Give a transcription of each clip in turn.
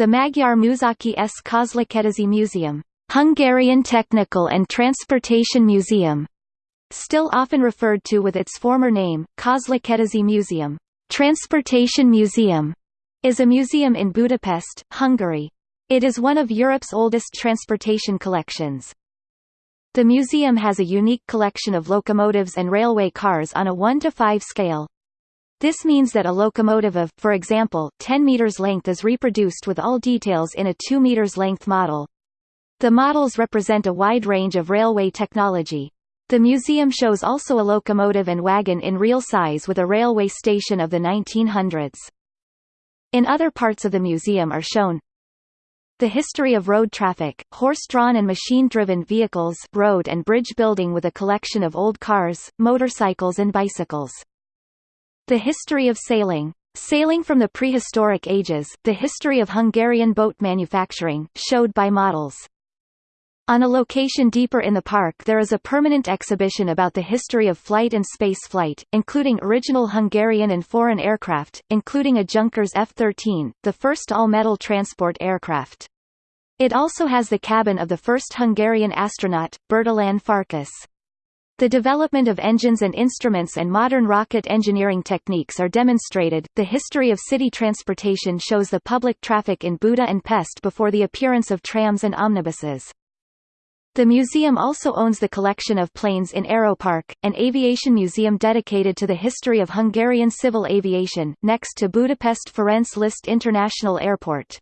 The Magyar Műszaki és Közlekedési Museum, Hungarian Technical and Transportation Museum, still often referred to with its former name, Közlekedési Museum, Transportation Museum, is a museum in Budapest, Hungary. It is one of Europe's oldest transportation collections. The museum has a unique collection of locomotives and railway cars on a 1 to 5 scale. This means that a locomotive of, for example, 10 meters length is reproduced with all details in a 2 meters length model. The models represent a wide range of railway technology. The museum shows also a locomotive and wagon in real size with a railway station of the 1900s. In other parts of the museum are shown the history of road traffic, horse-drawn and machine-driven vehicles road and bridge building with a collection of old cars, motorcycles and bicycles. The history of sailing. Sailing from the prehistoric ages, the history of Hungarian boat manufacturing, showed by models. On a location deeper in the park there is a permanent exhibition about the history of flight and space flight, including original Hungarian and foreign aircraft, including a Junkers F-13, the first all-metal transport aircraft. It also has the cabin of the first Hungarian astronaut, Bertalan Farkas. The development of engines and instruments and modern rocket engineering techniques are demonstrated. The history of city transportation shows the public traffic in Buda and Pest before the appearance of trams and omnibuses. The museum also owns the collection of planes in Aeropark, an aviation museum dedicated to the history of Hungarian civil aviation, next to Budapest Ferenc Liszt International Airport.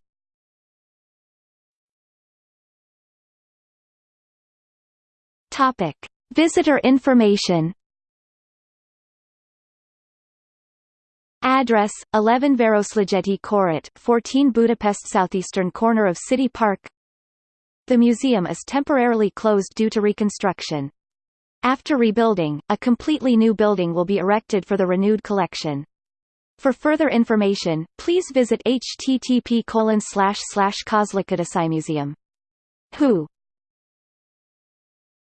Topic: Visitor information. Address: 11 Városligeti Körút, 14 Budapest southeastern corner of City Park. The museum is temporarily closed due to reconstruction. After rebuilding, a completely new building will be erected for the renewed collection. For further information, please visit http colon. Who